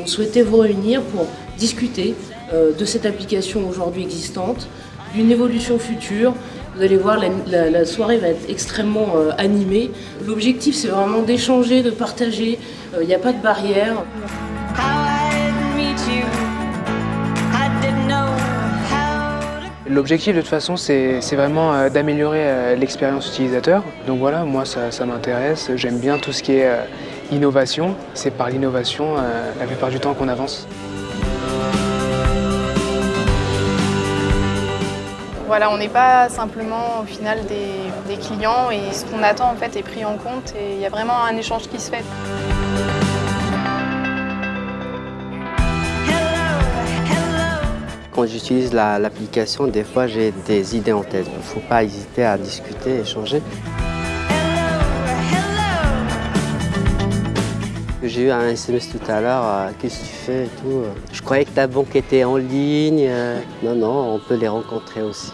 On souhaitait vous réunir pour discuter euh, de cette application aujourd'hui existante, d'une évolution future. Vous allez voir, la, soirée va être extrêmement euh, animée. L'objectif, c'est vraiment d'échanger, de partager. Euh, il n'y a pas de barrière. L'objectif de toute façon c'est vraiment euh, d'améliorer euh, l'expérience utilisateur. Donc voilà, moi ça, m'intéresse, j'aime bien tout ce qui est euh, innovation. C'est par l'innovation la plupart du temps qu'on avance. Voilà, on n'est pas simplement au final des, des clients et ce qu'on attend en fait est pris en compte et il y a vraiment un échange qui se fait. Quand j'utilise l'application, des fois j'ai des idées en tête. Il ne faut pas hésiter à discuter, échanger. J'ai eu un SMS tout à l'heure, euh, qu'est-ce que tu fais et tout. Je croyais que ta banque était en ligne. Euh. Non, non, on peut les rencontrer aussi.